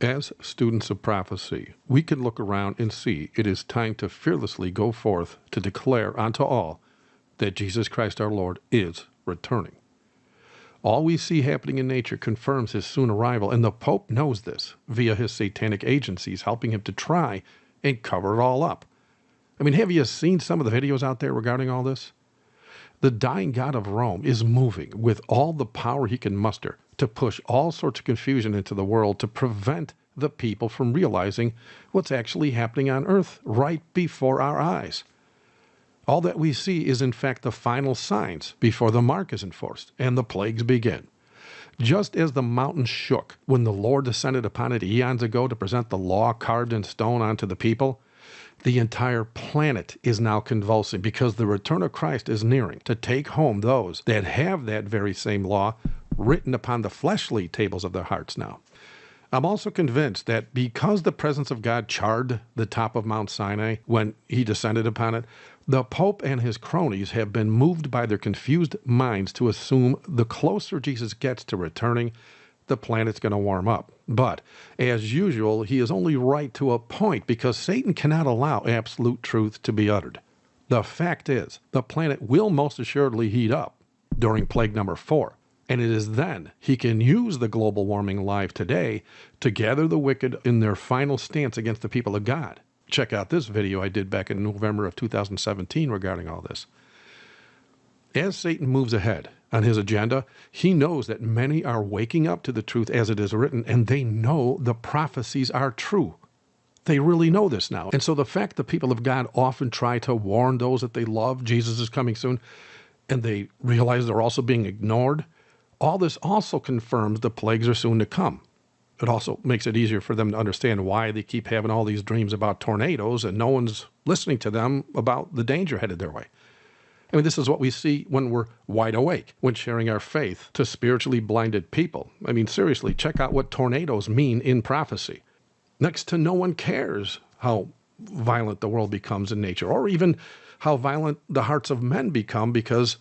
As students of prophecy, we can look around and see it is time to fearlessly go forth to declare unto all that Jesus Christ our Lord is returning. All we see happening in nature confirms his soon arrival, and the Pope knows this via his satanic agencies helping him to try and cover it all up. I mean, have you seen some of the videos out there regarding all this? The dying God of Rome is moving with all the power he can muster to push all sorts of confusion into the world to prevent the people from realizing what's actually happening on earth right before our eyes. All that we see is, in fact, the final signs before the mark is enforced and the plagues begin. Just as the mountain shook when the Lord descended upon it eons ago to present the law carved in stone unto the people, the entire planet is now convulsing because the return of Christ is nearing to take home those that have that very same law written upon the fleshly tables of their hearts now. I'm also convinced that because the presence of God charred the top of Mount Sinai when he descended upon it, the Pope and his cronies have been moved by their confused minds to assume the closer Jesus gets to returning, the planet's going to warm up. But, as usual, he is only right to a point because Satan cannot allow absolute truth to be uttered. The fact is, the planet will most assuredly heat up during plague number four. And it is then he can use the global warming live today to gather the wicked in their final stance against the people of God. Check out this video I did back in November of 2017 regarding all this. As Satan moves ahead on his agenda, he knows that many are waking up to the truth as it is written, and they know the prophecies are true. They really know this now. And so the fact the people of God often try to warn those that they love, Jesus is coming soon, and they realize they're also being ignored, all this also confirms the plagues are soon to come. It also makes it easier for them to understand why they keep having all these dreams about tornadoes and no one's listening to them about the danger headed their way. I mean, this is what we see when we're wide awake, when sharing our faith to spiritually blinded people. I mean, seriously, check out what tornadoes mean in prophecy. Next to no one cares how violent the world becomes in nature, or even how violent the hearts of men become because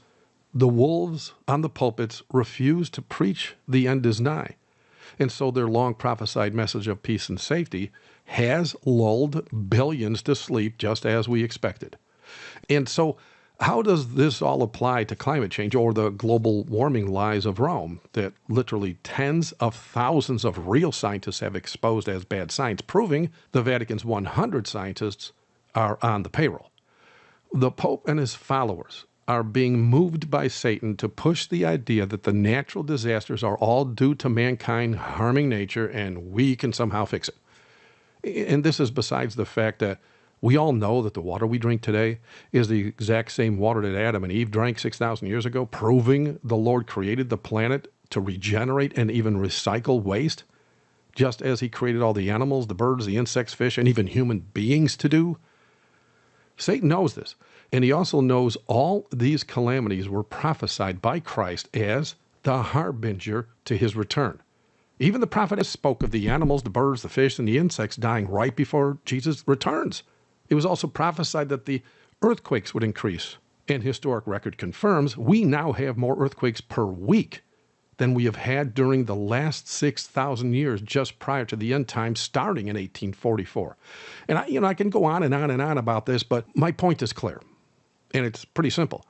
the wolves on the pulpits refuse to preach the end is nigh. And so their long prophesied message of peace and safety has lulled billions to sleep just as we expected. And so, how does this all apply to climate change or the global warming lies of Rome that literally tens of thousands of real scientists have exposed as bad science, proving the Vatican's 100 scientists are on the payroll? The Pope and his followers are being moved by Satan to push the idea that the natural disasters are all due to mankind harming nature and we can somehow fix it. And this is besides the fact that we all know that the water we drink today is the exact same water that Adam and Eve drank 6,000 years ago, proving the Lord created the planet to regenerate and even recycle waste, just as He created all the animals, the birds, the insects, fish, and even human beings to do. Satan knows this. And he also knows all these calamities were prophesied by Christ as the harbinger to his return. Even the prophet spoke of the animals, the birds, the fish, and the insects dying right before Jesus returns. It was also prophesied that the earthquakes would increase. And historic record confirms we now have more earthquakes per week than we have had during the last 6,000 years just prior to the end time starting in 1844. And I, you know, I can go on and on and on about this, but my point is clear. And it's pretty simple.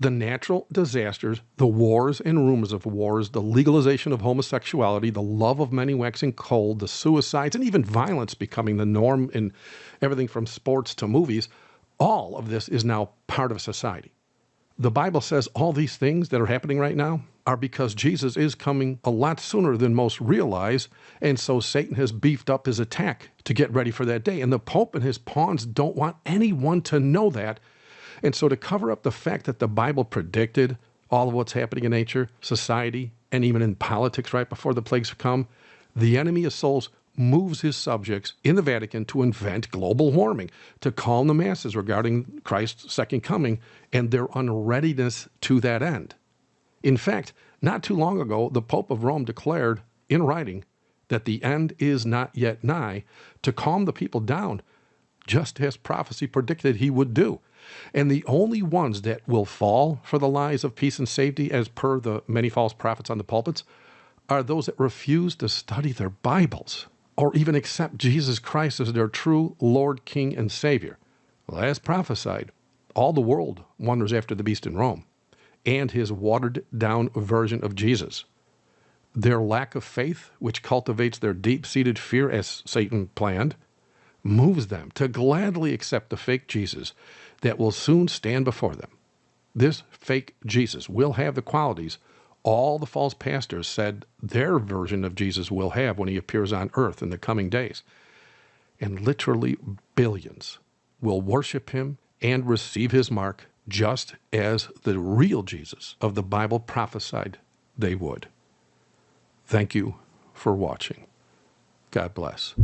The natural disasters, the wars and rumors of wars, the legalization of homosexuality, the love of many waxing cold, the suicides, and even violence becoming the norm in everything from sports to movies, all of this is now part of society. The Bible says all these things that are happening right now are because Jesus is coming a lot sooner than most realize, and so Satan has beefed up his attack to get ready for that day. And the Pope and his pawns don't want anyone to know that and so, to cover up the fact that the Bible predicted all of what's happening in nature, society, and even in politics right before the plagues come, the enemy of souls moves his subjects in the Vatican to invent global warming, to calm the masses regarding Christ's second coming and their unreadiness to that end. In fact, not too long ago, the Pope of Rome declared in writing that the end is not yet nigh to calm the people down, just as prophecy predicted he would do. And the only ones that will fall for the lies of peace and safety, as per the many false prophets on the pulpits, are those that refuse to study their Bibles. Or even accept Jesus Christ as their true Lord, King, and Savior. Well, as prophesied, all the world wanders after the beast in Rome and his watered down version of Jesus. Their lack of faith, which cultivates their deep seated fear as Satan planned, moves them to gladly accept the fake Jesus that will soon stand before them. This fake Jesus will have the qualities all the false pastors said their version of Jesus will have when he appears on earth in the coming days. And literally billions will worship him and receive his mark just as the real Jesus of the Bible prophesied they would. Thank you for watching. God bless.